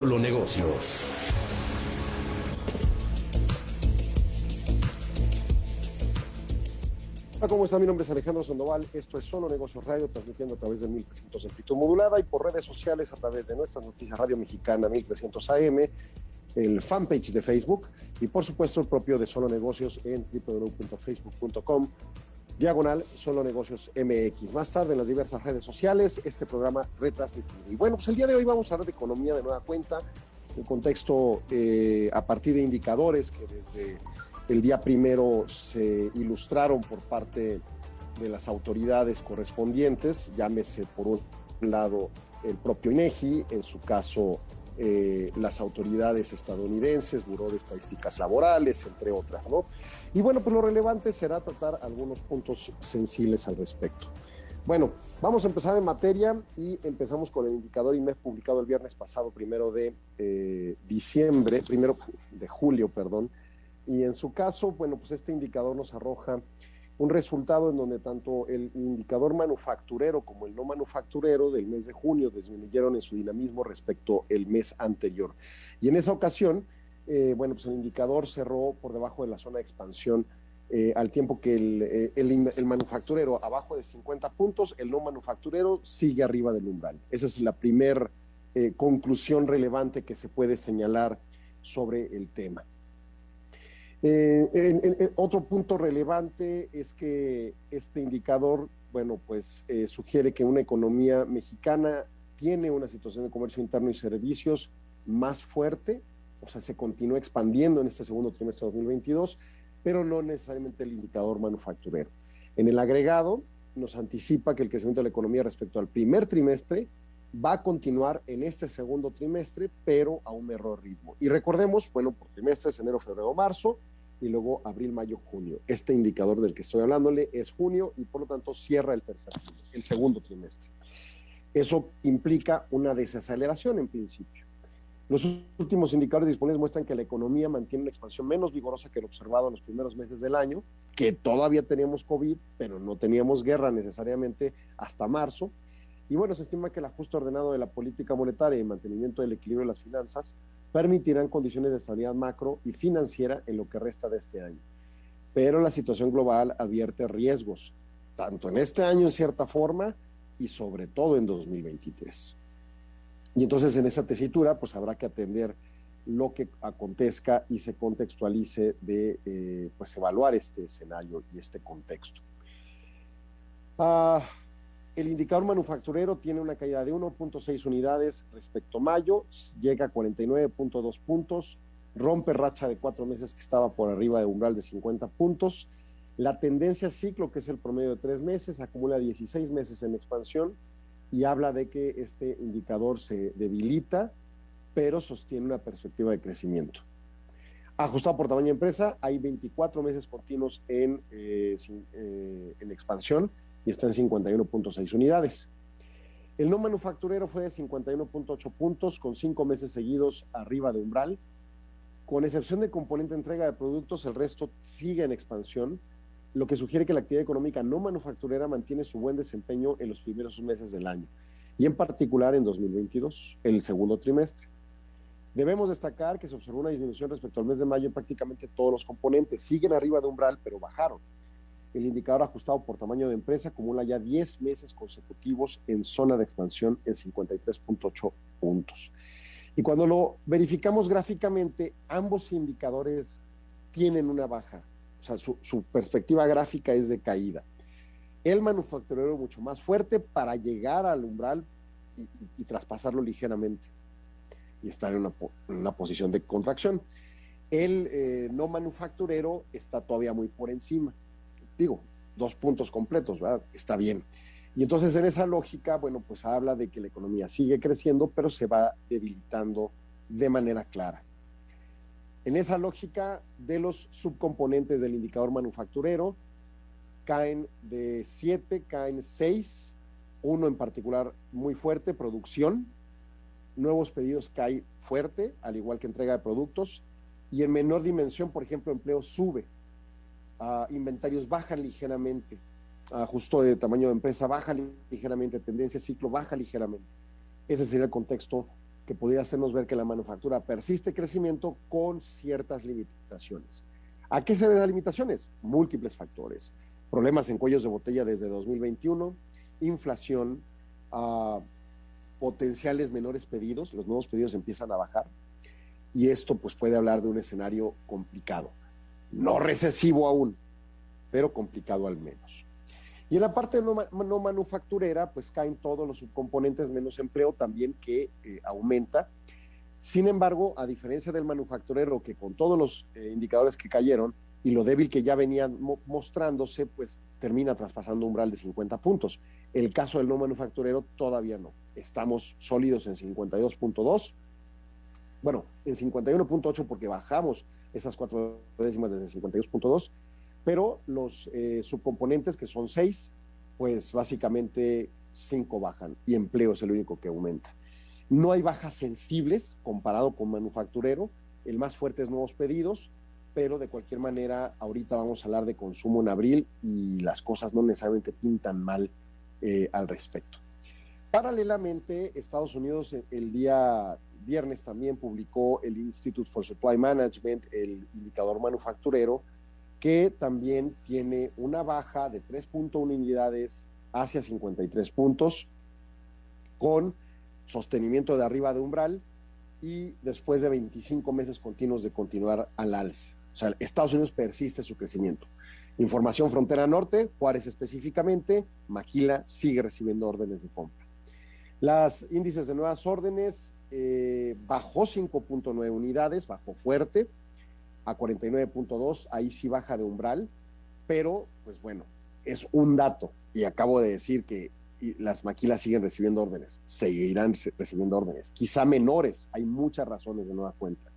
Los negocios. ¿cómo está? Mi nombre es Alejandro Sandoval. Esto es Solo Negocios Radio, transmitiendo a través de 1300 en amplitud modulada y por redes sociales a través de nuestra noticias Radio Mexicana 1300 AM, el fanpage de Facebook y por supuesto el propio de Solo Negocios en www.facebook.com diagonal Solo Negocios MX. Más tarde en las diversas redes sociales, este programa retransmitido. Y bueno, pues el día de hoy vamos a hablar de economía de nueva cuenta, en contexto eh, a partir de indicadores que desde el día primero se ilustraron por parte de las autoridades correspondientes, llámese por un lado el propio INEGI, en su caso eh, las autoridades estadounidenses, Buró de Estadísticas Laborales, entre otras, ¿no? Y bueno, pues lo relevante será tratar algunos puntos sensibles al respecto. Bueno, vamos a empezar en materia y empezamos con el indicador INEF publicado el viernes pasado, primero de eh, diciembre, primero de julio, perdón. Y en su caso, bueno, pues este indicador nos arroja un resultado en donde tanto el indicador manufacturero como el no manufacturero del mes de junio disminuyeron en su dinamismo respecto al mes anterior. Y en esa ocasión, eh, bueno, pues el indicador cerró por debajo de la zona de expansión eh, al tiempo que el, eh, manufacturero abajo de 50 puntos, el no manufacturero sigue arriba del umbral. Esa es la primera conclusión relevante que se puede señalar sobre el tema. Otro punto relevante es que este indicador, bueno, pues sugiere que una economía mexicana tiene una situación de comercio interno y servicios más fuerte, o sea, se continúa expandiendo en este segundo trimestre de 2022, pero no necesariamente el indicador manufacturero. En el agregado, nos anticipa que el crecimiento de la economía respecto al primer trimestre va a continuar en este segundo trimestre, pero a un menor ritmo. Y recordemos, bueno, por trimestres, enero, febrero, marzo, y luego abril, mayo, junio. Este indicador del que estoy hablándole es junio y por lo tanto cierra el tercer el segundo trimestre. Eso implica una desaceleración en principio. Los últimos indicadores disponibles muestran que la economía mantiene una expansión menos vigorosa que lo observado en los primeros meses del año, que todavía teníamos COVID, pero no teníamos guerra necesariamente hasta marzo. Y bueno, se estima que el ajuste ordenado de la política monetaria y mantenimiento del equilibrio de las finanzas permitirán condiciones de estabilidad macro y financiera en lo que resta de este año. Pero la situación global advierte riesgos, tanto en este año en cierta forma y sobre todo en 2023. Y entonces en esa tesitura pues habrá que atender lo que acontezca y se contextualice de eh, pues evaluar este escenario y este contexto. Ah, el indicador manufacturero tiene una caída de 1.6 unidades respecto a mayo, llega a 49.2 puntos, rompe racha de cuatro meses que estaba por arriba de umbral de 50 puntos. La tendencia ciclo, que es el promedio de tres meses, acumula 16 meses en expansión y habla de que este indicador se debilita, pero sostiene una perspectiva de crecimiento. Ajustado por tamaño de empresa, hay 24 meses continuos en, eh, eh, en expansión y está en 51.6 unidades. El no manufacturero fue de 51.8 puntos con cinco meses seguidos arriba de umbral. Con excepción de componente entrega de productos, el resto sigue en expansión, lo que sugiere que la actividad económica no manufacturera mantiene su buen desempeño en los primeros meses del año y en particular en 2022, el segundo trimestre. Debemos destacar que se observó una disminución respecto al mes de mayo en prácticamente todos los componentes. Siguen arriba de umbral, pero bajaron. El indicador ajustado por tamaño de empresa acumula ya 10 meses consecutivos en zona de expansión en 53.8 puntos. Y cuando lo verificamos gráficamente, ambos indicadores tienen una baja, o sea, su, perspectiva gráfica es de caída. El manufacturero mucho más fuerte para llegar al umbral y, traspasarlo ligeramente y estar en una, posición de contracción. El eh, no manufacturero está todavía muy por encima digo, dos puntos completos, ¿verdad? Está bien. Y entonces en esa lógica, bueno, pues habla de que la economía sigue creciendo, pero se va debilitando de manera clara. En esa lógica de los subcomponentes del indicador manufacturero, caen de siete, caen seis, uno en particular muy fuerte, producción, nuevos pedidos cae fuerte, al igual que entrega de productos, y en menor dimensión, por ejemplo, empleo sube, inventarios bajan ligeramente, ajusto de tamaño de empresa baja ligeramente, tendencia ciclo baja ligeramente. Ese sería el contexto que podría hacernos ver que la manufactura persiste crecimiento con ciertas limitaciones. ¿A qué se deben las limitaciones? Múltiples factores. Problemas en cuellos de botella desde 2021, inflación, uh, potenciales menores pedidos, los nuevos pedidos empiezan a bajar y esto pues puede hablar de un escenario complicado, no recesivo aún, pero complicado al menos. Y en la parte no, manufacturera, pues caen todos los subcomponentes menos empleo también que eh, aumenta. Sin embargo, a diferencia del manufacturero, que con todos los eh, indicadores que cayeron y lo débil que ya venían mo mostrándose, pues termina traspasando umbral de 50 puntos. El caso del no manufacturero todavía no. Estamos sólidos en 52.2. Bueno, en 51.8 porque bajamos esas cuatro décimas desde 52.2 pero los eh, subcomponentes, que son seis, pues básicamente cinco bajan y empleo es el único que aumenta. No hay bajas sensibles comparado con manufacturero, el más fuerte es nuevos pedidos, pero de cualquier manera ahorita vamos a hablar de consumo en abril y las cosas no necesariamente pintan mal eh, al respecto. Paralelamente, Estados Unidos el día viernes también publicó el Institute for Supply Management, el indicador manufacturero, que también tiene una baja de 3.1 unidades hacia 53 puntos, con sostenimiento de arriba de umbral y después de 25 meses continuos de continuar al alza. O sea, Estados Unidos persiste su crecimiento. Información frontera norte, Juárez específicamente, Maquila sigue recibiendo órdenes de compra. Las índices de nuevas órdenes eh, bajó 5.9 unidades, bajó fuerte, a 49.2, ahí sí baja de umbral, pero pues bueno, es un dato y acabo de decir que las maquilas siguen recibiendo órdenes, seguirán recibiendo órdenes, quizá menores, hay muchas razones de nueva cuenta.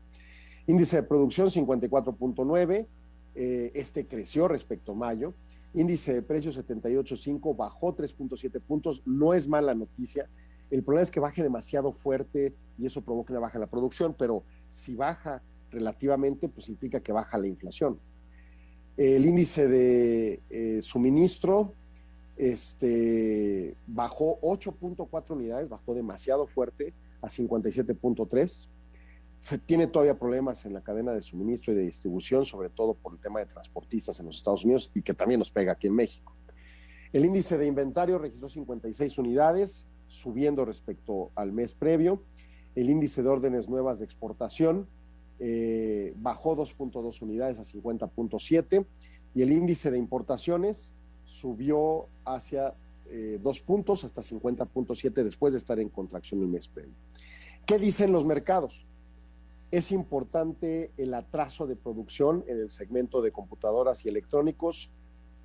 Índice de producción 54.9, eh, este creció respecto a mayo. Índice de precios 78.5 bajó 3.7 puntos, no es mala noticia. El problema es que baje demasiado fuerte y eso provoca una baja en la producción, pero si baja relativamente, pues implica que baja la inflación. El índice de eh, suministro este, bajó 8.4 unidades, bajó demasiado fuerte a 57.3. Se tiene todavía problemas en la cadena de suministro y de distribución, sobre todo por el tema de transportistas en los Estados Unidos y que también nos pega aquí en México. El índice de inventario registró 56 unidades, subiendo respecto al mes previo. El índice de órdenes nuevas de exportación eh, bajó 2.2 unidades a 50.7 y el índice de importaciones subió hacia eh, dos puntos hasta 50.7 después de estar en contracción el mes previo. ¿Qué dicen los mercados? Es importante el atraso de producción en el segmento de computadoras y electrónicos,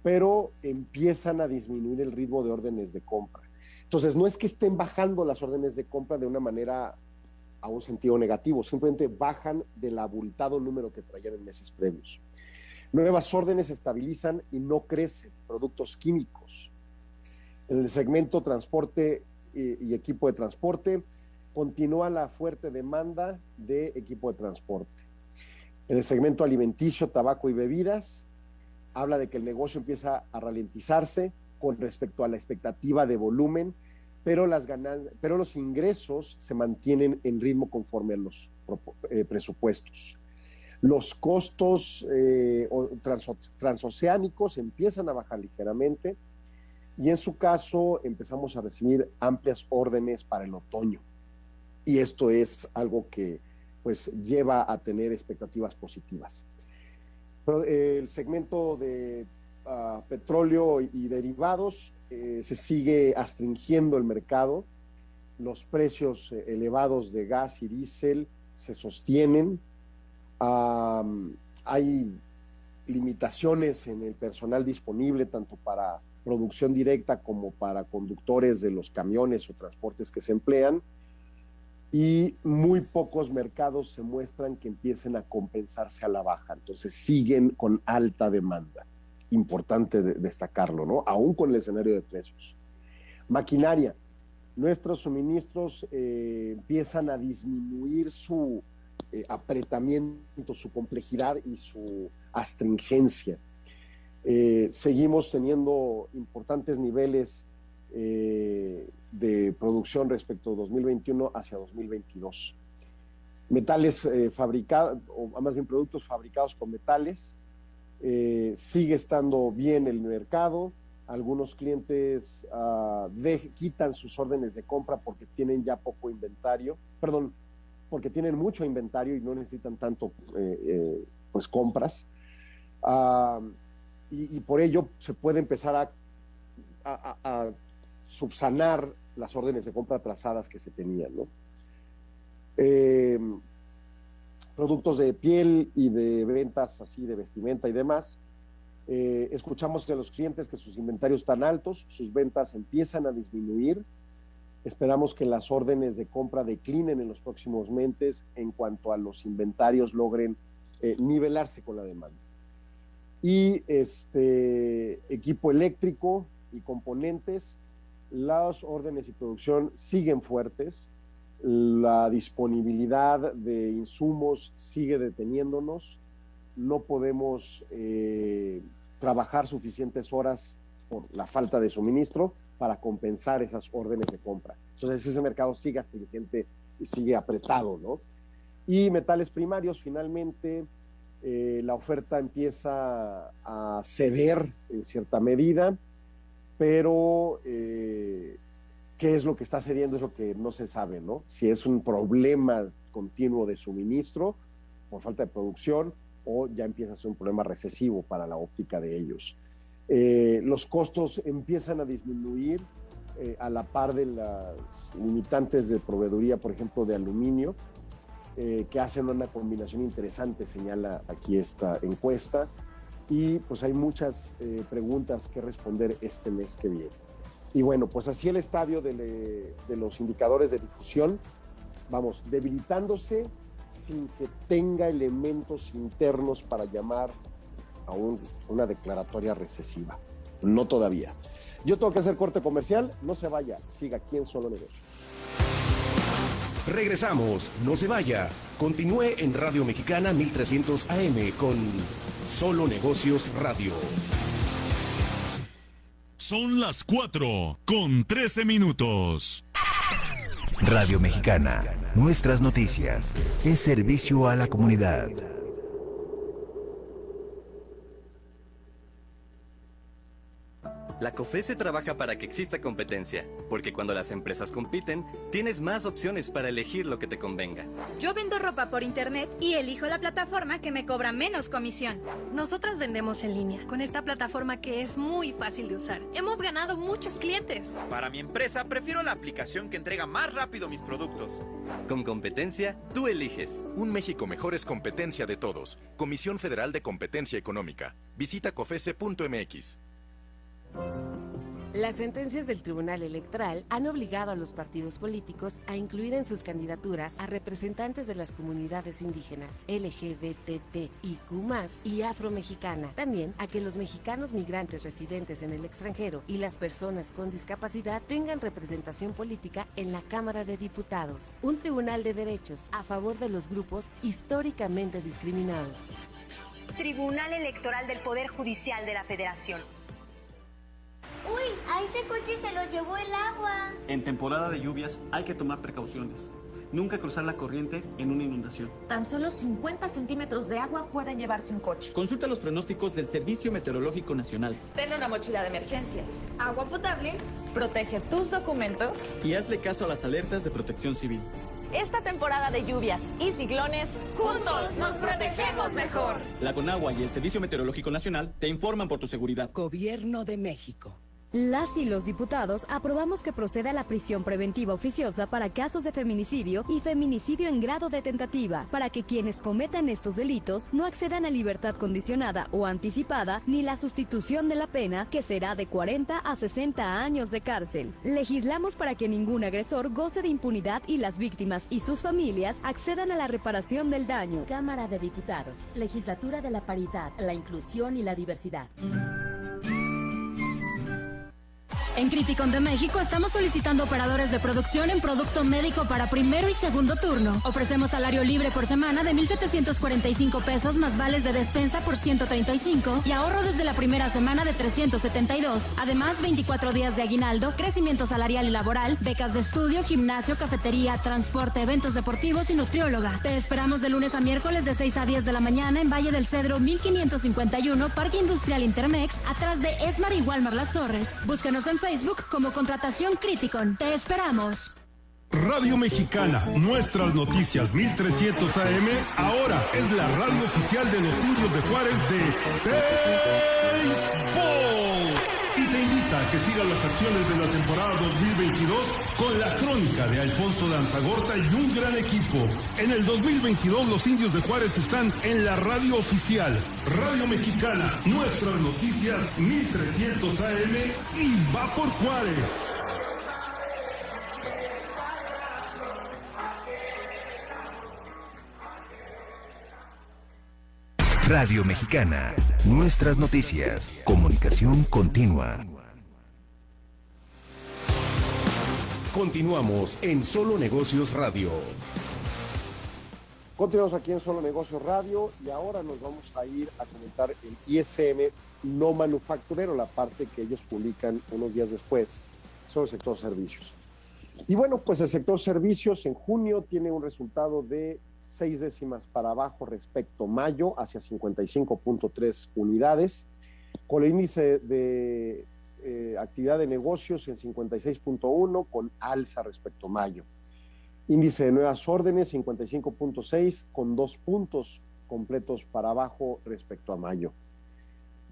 pero empiezan a disminuir el ritmo de órdenes de compra. Entonces, no es que estén bajando las órdenes de compra de una manera a un sentido negativo, simplemente bajan del abultado número que traían en meses previos. Nuevas órdenes estabilizan y no crecen productos químicos. En el segmento transporte y, y equipo de transporte continúa la fuerte demanda de equipo de transporte. En el segmento alimenticio, tabaco y bebidas, habla de que el negocio empieza a ralentizarse con respecto a la expectativa de volumen pero, las pero los ingresos se mantienen en ritmo conforme a los eh, presupuestos. Los costos eh, transoceánicos empiezan a bajar ligeramente y en su caso empezamos a recibir amplias órdenes para el otoño. Y esto es algo que pues lleva a tener expectativas positivas. Eh, el segmento de petróleo y derivados eh, se sigue astringiendo el mercado, los precios eh, elevados de gas y diésel se sostienen, hay limitaciones en el personal disponible tanto para producción directa como para conductores de los camiones o transportes que se emplean. Y muy pocos mercados se muestran que empiecen a compensarse a la baja, entonces siguen con alta demanda importante destacarlo, ¿no? Aún con el escenario de precios. Maquinaria. Nuestros suministros eh, empiezan a disminuir su eh, apretamiento, su complejidad y su astringencia. Eh, seguimos teniendo importantes niveles de producción respecto a 2021 hacia 2022. Metales fabricados, o más bien productos fabricados con metales, eh, sigue estando bien el mercado. Algunos clientes de, quitan sus órdenes de compra porque tienen ya poco inventario, perdón, porque tienen mucho inventario y no necesitan tanto eh, eh, pues compras. Uh, y, por ello se puede empezar a, a, a, subsanar las órdenes de compra atrasadas que se tenían. ¿no? Productos de piel y de ventas así de vestimenta y demás. Eh, escuchamos de los clientes que sus inventarios están altos, sus ventas empiezan a disminuir. Esperamos que las órdenes de compra declinen en los próximos meses en cuanto a los inventarios logren eh, nivelarse con la demanda. Y este equipo eléctrico y componentes, las órdenes y producción siguen fuertes la disponibilidad de insumos sigue deteniéndonos, no podemos eh, trabajar suficientes horas por la falta de suministro para compensar esas órdenes de compra. Entonces ese mercado sigue astringente y sigue apretado, ¿no? Y metales primarios, finalmente, eh, la oferta empieza a ceder en cierta medida, pero eh, qué es lo que está cediendo es lo que no se sabe, ¿no? Si es un problema continuo de suministro por falta de producción o ya empieza a ser un problema recesivo para la óptica de ellos. Eh, los costos empiezan a disminuir eh, a la par de las limitantes de proveeduría, por ejemplo, de aluminio, eh, que hacen una combinación interesante, señala aquí esta encuesta. Y pues hay muchas preguntas que responder este mes que viene. Y bueno, pues así el estadio de, los indicadores de difusión, vamos, debilitándose sin que tenga elementos internos para llamar a un, una declaratoria recesiva. No todavía. Yo tengo que hacer corte comercial, no se vaya, siga aquí en Solo Negocio. Regresamos, no se vaya. Continúe en Radio Mexicana 1300 AM con Solo Negocios Radio. Son las 4 con 13 minutos. Radio Mexicana, nuestras noticias, es servicio a la comunidad. La COFESE trabaja para que exista competencia, porque cuando las empresas compiten, tienes más opciones para elegir lo que te convenga. Yo vendo ropa por internet y elijo la plataforma que me cobra menos comisión. Nosotras vendemos en línea, con esta plataforma que es muy fácil de usar. Hemos ganado muchos clientes. Para mi empresa, prefiero la aplicación que entrega más rápido mis productos. Con competencia, tú eliges. Un México mejor es competencia de todos. Comisión Federal de Competencia Económica. Visita cofese.mx. Las sentencias del Tribunal Electoral han obligado a los partidos políticos a incluir en sus candidaturas a representantes de las comunidades indígenas, LGBTIQ+, y afromexicana. También a que los mexicanos migrantes residentes en el extranjero y las personas con discapacidad tengan representación política en la Cámara de Diputados. Un tribunal de derechos a favor de los grupos históricamente discriminados. Tribunal Electoral del Poder Judicial de la Federación. Uy, a ese coche se lo llevó el agua. En temporada de lluvias hay que tomar precauciones. Nunca cruzar la corriente en una inundación. Tan solo 50 centímetros de agua pueden llevarse un coche. Consulta los pronósticos del Servicio Meteorológico Nacional. Ten una mochila de emergencia. Agua potable. Protege tus documentos. Y hazle caso a las alertas de protección civil. Esta temporada de lluvias y ciclones, juntos nos protegemos mejor. La Conagua y el Servicio Meteorológico Nacional te informan por tu seguridad. Gobierno de México. Las y los diputados aprobamos que proceda la prisión preventiva oficiosa para casos de feminicidio y feminicidio en grado de tentativa, para que quienes cometan estos delitos no accedan a libertad condicionada o anticipada ni la sustitución de la pena, que será de 40 a 60 años de cárcel. Legislamos para que ningún agresor goce de impunidad y las víctimas y sus familias accedan a la reparación del daño. Cámara de Diputados, Legislatura de la Paridad, la Inclusión y la Diversidad. En Criticon de México estamos solicitando operadores de producción en producto médico para primero y segundo turno. Ofrecemos salario libre por semana de 1,745 pesos más vales de despensa por 135 y ahorro desde la primera semana de 372. Además, 24 días de aguinaldo, crecimiento salarial y laboral, becas de estudio, gimnasio, cafetería, transporte, eventos deportivos y nutrióloga. Te esperamos de lunes a miércoles de 6 a 10 de la mañana en Valle del Cedro 1551, Parque Industrial Intermex, atrás de Esmar y Walmar Las Torres. Búscanos en Facebook como Contratación Criticon. Te esperamos. Radio Mexicana, nuestras noticias 1300 AM, ahora es la radio oficial de los indios de Juárez de Béisbol. Que sigas las acciones de la temporada 2022 con la crónica de Alfonso Danzagorta y un gran equipo. En el 2022 los indios de Juárez están en la radio oficial, Radio Mexicana, nuestras noticias 1300 AM y va por Juárez. Radio Mexicana, nuestras noticias, comunicación continua. Continuamos en Solo Negocios Radio. Continuamos aquí en Solo Negocios Radio y ahora nos vamos a ir a comentar el ISM no manufacturero, la parte que ellos publican unos días después sobre el sector servicios. Y bueno, pues el sector servicios en junio tiene un resultado de seis décimas para abajo respecto a mayo, hacia 55.3 unidades, con el índice de eh, actividad de negocios en 56.1, con alza respecto a mayo. Índice de nuevas órdenes 55.6, con dos puntos completos para abajo respecto a mayo.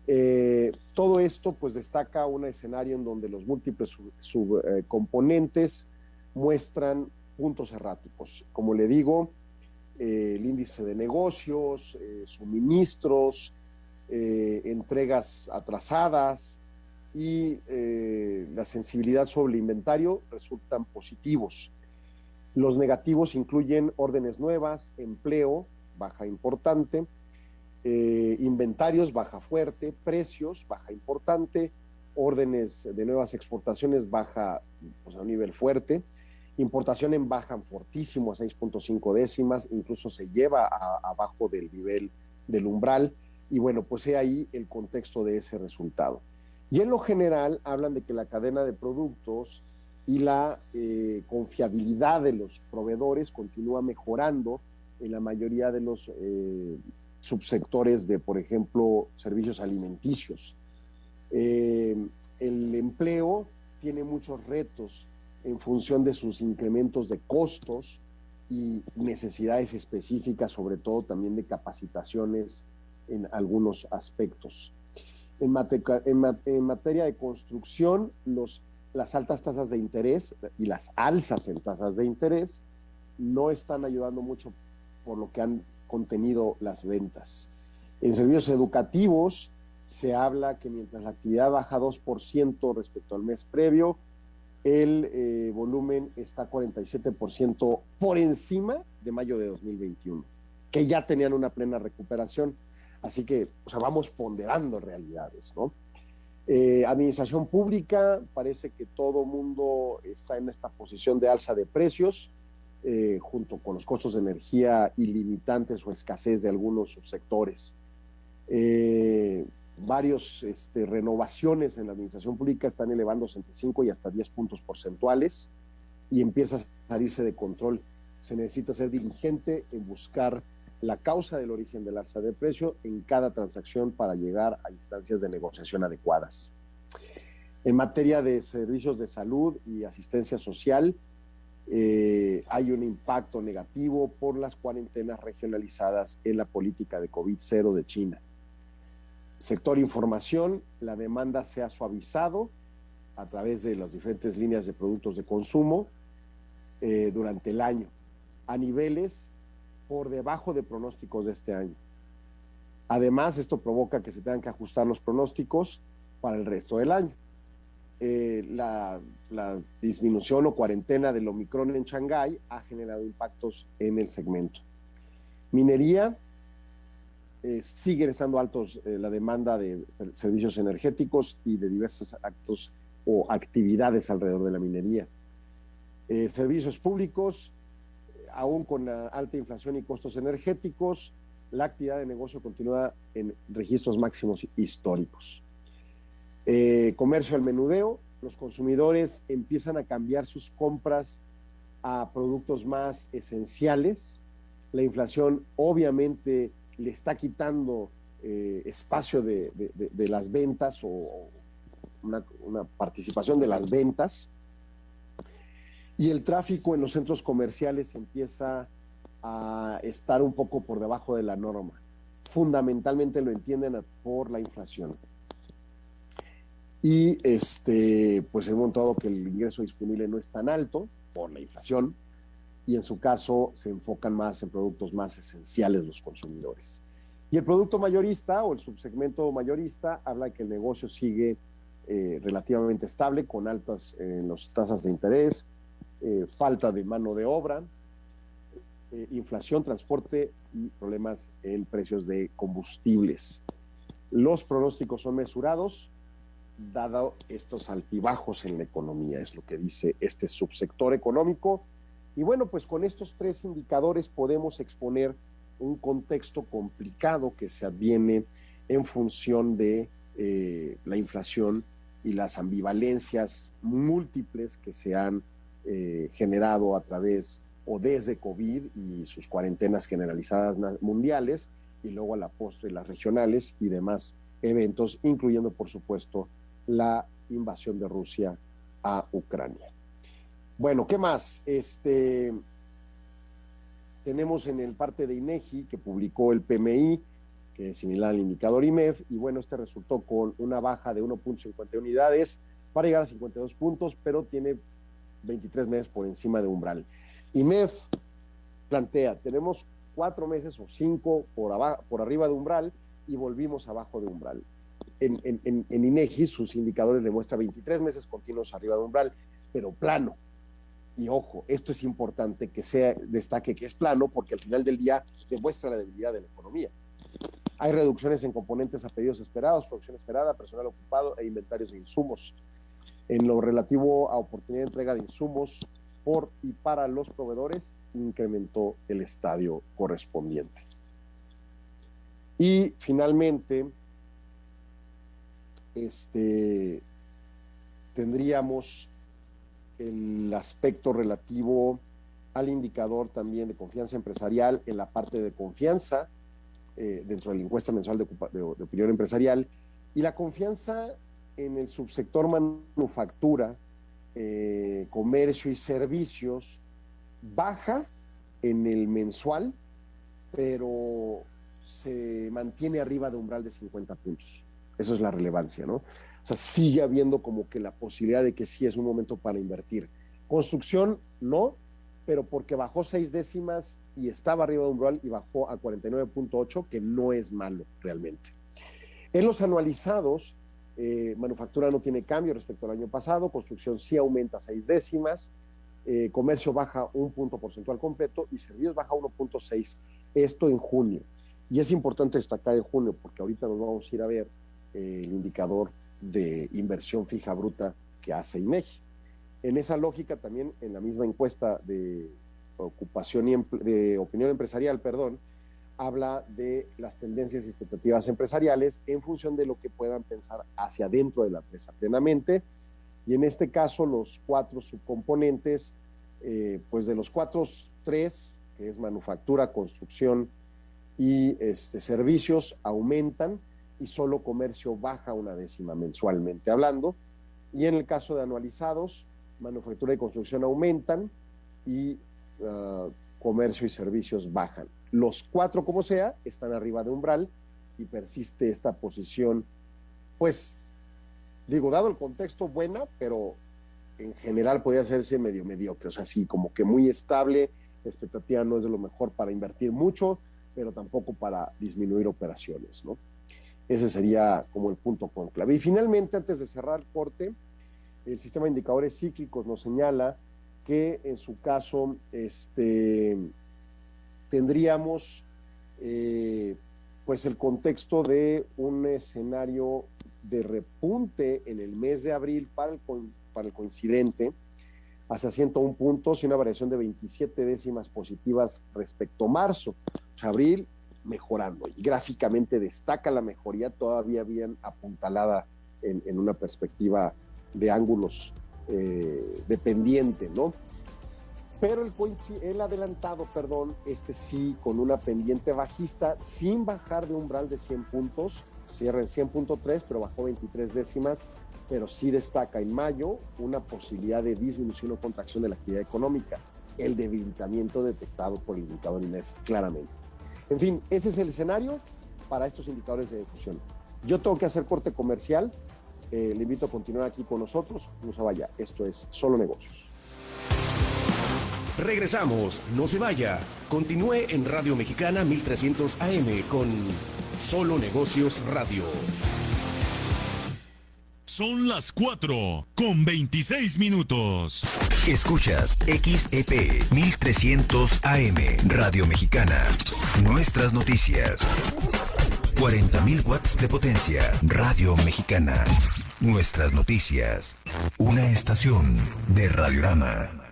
Eh, todo esto pues destaca un escenario en donde los múltiples subcomponentes sub, eh, muestran puntos erráticos. Como le digo, el índice de negocios, suministros, entregas atrasadas y la sensibilidad sobre el inventario resultan positivos. Los negativos incluyen órdenes nuevas, empleo, baja importante, inventarios, baja fuerte, precios, baja importante, órdenes de nuevas exportaciones, baja pues, a un nivel fuerte, Importación en bajan fortísimo a 6.5 décimas, incluso se lleva abajo del nivel del umbral. Y bueno, pues he ahí el contexto de ese resultado. Y en lo general hablan de que la cadena de productos y la eh, confiabilidad de los proveedores continúa mejorando en la mayoría de los eh, subsectores de, por ejemplo, servicios alimenticios. Eh, el empleo tiene muchos retos en función de sus incrementos de costos y necesidades específicas, sobre todo también de capacitaciones en algunos aspectos. En, materia de construcción, los, las altas tasas de interés y las alzas en tasas de interés no están ayudando mucho por lo que han contenido las ventas. En servicios educativos se habla que mientras la actividad baja 2% respecto al mes previo, el eh, volumen está 47% por encima de mayo de 2021, que ya tenían una plena recuperación. Así que, o sea, vamos ponderando realidades, ¿no? Eh, administración pública, parece que todo mundo está en esta posición de alza de precios, eh, junto con los costos de energía ilimitantes o escasez de algunos subsectores. Eh, varios este, renovaciones en la administración pública están elevándose entre 5 y hasta 10 puntos porcentuales y empieza a salirse de control. Se necesita ser diligente en buscar la causa del origen del alza de precio en cada transacción para llegar a instancias de negociación adecuadas. En materia de servicios de salud y asistencia social, eh, hay un impacto negativo por las cuarentenas regionalizadas en la política de COVID-0 de China. Sector información, la demanda se ha suavizado a través de las diferentes líneas de productos de consumo eh, durante el año, a niveles por debajo de pronósticos de este año. Además, esto provoca que se tengan que ajustar los pronósticos para el resto del año. Eh, la, disminución o cuarentena del Omicron en Shanghái ha generado impactos en el segmento. Minería, eh, siguen estando altos eh, la demanda de servicios energéticos y de diversos actos o actividades alrededor de la minería. Eh, servicios públicos, aún con la alta inflación y costos energéticos, la actividad de negocio continúa en registros máximos históricos. Eh, comercio al menudeo, los consumidores empiezan a cambiar sus compras a productos más esenciales. La inflación obviamente le está quitando eh, espacio de, las ventas o una, participación de las ventas. Y el tráfico en los centros comerciales empieza a estar un poco por debajo de la norma. Fundamentalmente lo entienden por la inflación. Y este, pues hemos notado que el ingreso disponible no es tan alto por la inflación, y en su caso se enfocan más en productos más esenciales los consumidores. Y el producto mayorista o el subsegmento mayorista habla de que el negocio sigue eh, relativamente estable, con altas eh, las tasas de interés, eh, falta de mano de obra, eh, inflación, transporte y problemas en precios de combustibles. Los pronósticos son mesurados, dado estos altibajos en la economía, es lo que dice este subsector económico. Y bueno, pues con estos tres indicadores podemos exponer un contexto complicado que se adviene en función de eh, la inflación y las ambivalencias múltiples que se han eh, generado a través o desde COVID y sus cuarentenas generalizadas mundiales, y luego a la postre las regionales y demás eventos, incluyendo, por supuesto, la invasión de Rusia a Ucrania. Bueno, ¿qué más? Este, tenemos en el parte de INEGI que publicó el PMI, que es similar al indicador IMEF, y bueno, este resultó con una baja de 1.50 unidades para llegar a 52 puntos, pero tiene 23 meses por encima de umbral. IMEF plantea, tenemos cuatro meses o cinco por, por arriba de umbral y volvimos abajo de umbral. En, en, en, INEGI sus indicadores le muestran 23 meses continuos arriba de umbral, pero plano. Y ojo, esto es importante que sea destaque que es plano porque al final del día demuestra la debilidad de la economía. Hay reducciones en componentes a pedidos esperados, producción esperada, personal ocupado e inventarios de insumos. En lo relativo a oportunidad de entrega de insumos, por y para los proveedores, incrementó el estadio correspondiente. Y finalmente, este, tendríamos el aspecto relativo al indicador también de confianza empresarial en la parte de confianza eh, dentro de la encuesta mensual de, de, de opinión empresarial y la confianza en el subsector manufactura eh, comercio y servicios baja en el mensual, pero se mantiene arriba de umbral de 50 puntos. Eso es la relevancia, ¿no? O sea, sigue habiendo como que la posibilidad de que sí es un momento para invertir. Construcción, no, pero porque bajó seis décimas y estaba arriba de umbral y bajó a 49.8, que no es malo realmente. En los anualizados, eh, manufactura no tiene cambio respecto al año pasado, construcción sí aumenta seis décimas, eh, comercio baja un punto porcentual completo y servicios baja 1.6, esto en junio. Y es importante destacar en junio porque ahorita nos vamos a ir a ver eh, el indicador de inversión fija bruta que hace INEGI. En esa lógica también en la misma encuesta de ocupación y de opinión empresarial, perdón, habla de las tendencias y expectativas empresariales en función de lo que puedan pensar hacia adentro de la empresa plenamente. Y en este caso, los cuatro subcomponentes, eh, pues de los cuatro, tres, que es manufactura, construcción y este, servicios, aumentan y solo comercio baja una décima mensualmente hablando. Y en el caso de anualizados, manufactura y construcción aumentan y uh, comercio y servicios bajan. Los cuatro, como sea, están arriba de umbral y persiste esta posición, pues, digo, dado el contexto, buena, pero en general podría hacerse medio mediocre, o sea, sí, como que muy estable, la expectativa no es de lo mejor para invertir mucho, pero tampoco para disminuir operaciones, ¿no? Ese sería como el punto conclave. Y finalmente, antes de cerrar el corte, el sistema de indicadores cíclicos nos señala que en su caso, este, tendríamos eh, pues el contexto de un escenario de repunte en el mes de abril para el, para el coincidente hacia 101 puntos y una variación de 27 décimas positivas respecto a marzo. O sea, abril mejorando y gráficamente destaca la mejoría todavía bien apuntalada en, una perspectiva de ángulos eh, dependiente, ¿no? Pero el, el adelantado, perdón, este sí, con una pendiente bajista, sin bajar de umbral de 100 puntos, cierra en 100.3, pero bajó 23 décimas, pero sí destaca en mayo una posibilidad de disminución o contracción de la actividad económica, el debilitamiento detectado por el indicador INEF claramente. En fin, ese es el escenario para estos indicadores de difusión. Yo tengo que hacer corte comercial, eh, le invito a continuar aquí con nosotros, no se vaya, esto es Solo Negocios. Regresamos, no se vaya, continúe en Radio Mexicana 1300 AM con Solo Negocios Radio. Son las 4 con 26 minutos. Escuchas XEP 1300 AM Radio Mexicana. Nuestras noticias. 40.000 watts de potencia. Radio Mexicana. Nuestras noticias. Una estación de Radiorama.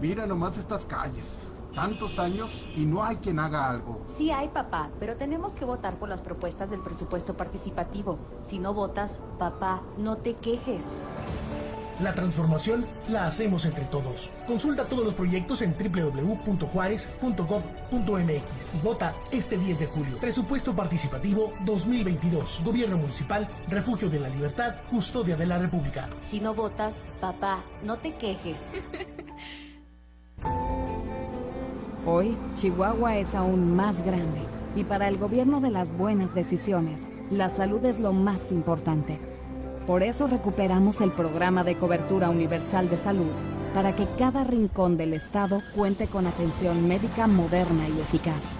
Mira nomás estas calles tantos años y no hay quien haga algo. Sí hay, papá, pero tenemos que votar por las propuestas del presupuesto participativo. Si no votas, papá, no te quejes. La transformación la hacemos entre todos. Consulta todos los proyectos en www.juárez.gov.mx y vota este 10 de julio. Presupuesto participativo 2022. Gobierno municipal, refugio de la libertad, custodia de la República. Si no votas, papá, no te quejes. Hoy, Chihuahua es aún más grande y para el gobierno de las buenas decisiones, la salud es lo más importante. Por eso recuperamos el programa de cobertura universal de salud para que cada rincón del estado cuente con atención médica moderna y eficaz.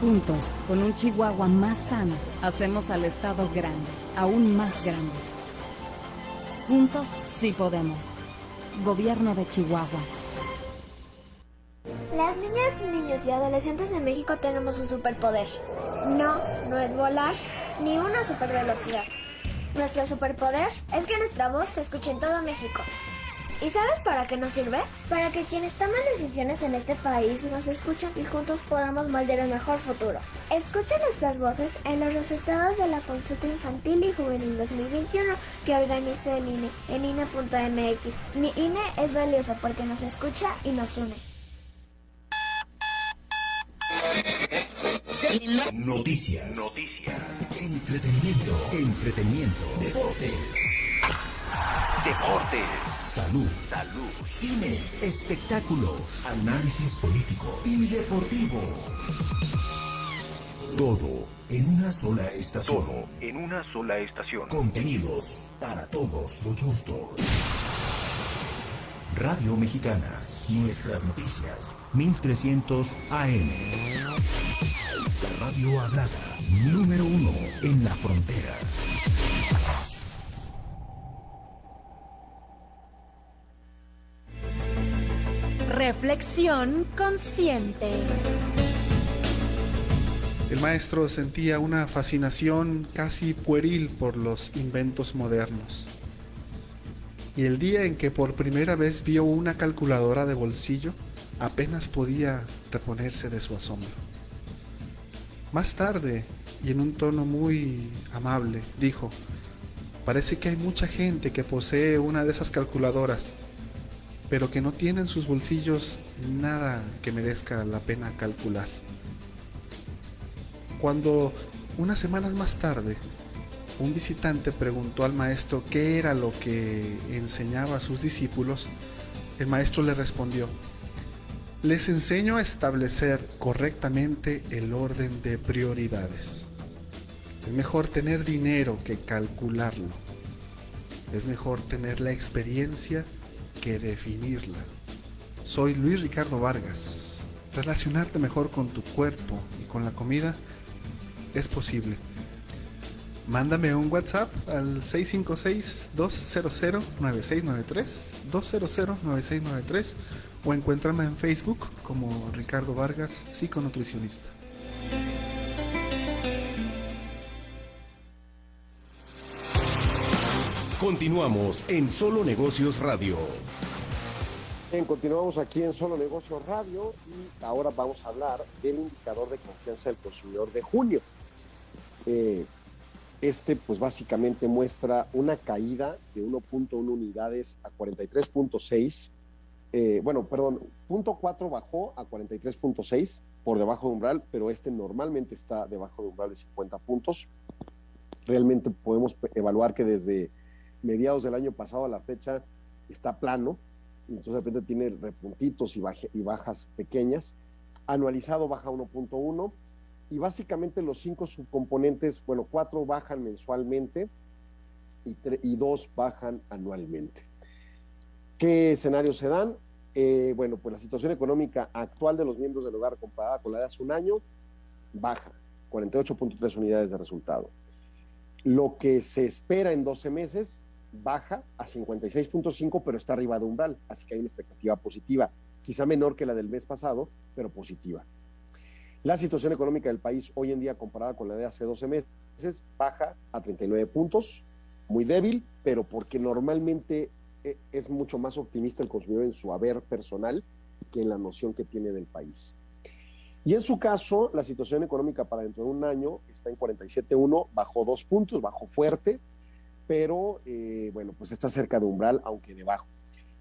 Juntos, con un Chihuahua más sano, hacemos al estado grande, aún más grande. Juntos sí podemos. Gobierno de Chihuahua. Las niñas, niños y adolescentes de México tenemos un superpoder. No, no es volar, ni una supervelocidad. Nuestro superpoder es que nuestra voz se escuche en todo México. ¿Y sabes para qué nos sirve? Para que quienes toman decisiones en este país nos escuchen y juntos podamos moldear un mejor futuro. Escucha nuestras voces en los resultados de la consulta infantil y juvenil 2021 que organiza el INE en INE.mx. Mi INE es valioso porque nos escucha y nos une. Noticias. Noticias. Entretenimiento. Entretenimiento. Deportes. Deportes. Salud. Salud. Cine. Espectáculos. Análisis político y deportivo. Todo en una sola estación. Todo en una sola estación. Contenidos para todos los gustos. Radio Mexicana. Nuestras noticias. 1300 AM. La radio hablada. Número uno en la frontera. Reflexión consciente. El maestro sentía una fascinación casi pueril por los inventos modernos y el día en que por primera vez vio una calculadora de bolsillo, apenas podía reponerse de su asombro. Más tarde, y en un tono muy amable, dijo, parece que hay mucha gente que posee una de esas calculadoras, pero que no tiene en sus bolsillos nada que merezca la pena calcular. Cuando unas semanas más tarde un visitante preguntó al maestro qué era lo que enseñaba a sus discípulos, el maestro le respondió, les enseño a establecer correctamente el orden de prioridades. Es mejor tener dinero que calcularlo. Es mejor tener la experiencia que definirla. Soy Luis Ricardo Vargas. Relacionarte mejor con tu cuerpo y con la comida es posible mándame un WhatsApp al 656-200-9693, 200-9693 o encuéntrame en Facebook como Ricardo Vargas, psiconutricionista. Continuamos en Solo Negocios Radio. Bien, continuamos aquí en Solo Negocios Radio y ahora vamos a hablar del indicador de confianza del consumidor de junio. Eh, este, pues básicamente muestra una caída de 1.1 unidades a 43.6. Eh, bueno, perdón, punto 4 bajó a 43.6 por debajo de umbral, pero este normalmente está debajo de umbral de 50 puntos. Realmente podemos evaluar que desde mediados del año pasado a la fecha está plano, y entonces de repente tiene repuntitos y, bajas pequeñas. Anualizado baja 1.1 y básicamente los cinco subcomponentes, bueno, cuatro bajan mensualmente y, y dos bajan anualmente. ¿Qué escenarios se dan? Eh, bueno, pues la situación económica actual de los miembros del hogar comparada con la de hace un año, baja, 48.3 unidades de resultado. Lo que se espera en 12 meses, baja a 56.5, pero está arriba de umbral, así que hay una expectativa positiva, quizá menor que la del mes pasado, pero positiva. La situación económica del país hoy en día comparada con la de hace 12 meses baja a 39 puntos, muy débil, pero porque normalmente es mucho más optimista el consumidor en su haber personal que en la noción que tiene del país. Y en su caso, la situación económica para dentro de un año está en 47.1, bajó dos puntos, bajó fuerte, pero eh, bueno, pues está cerca de umbral, aunque debajo.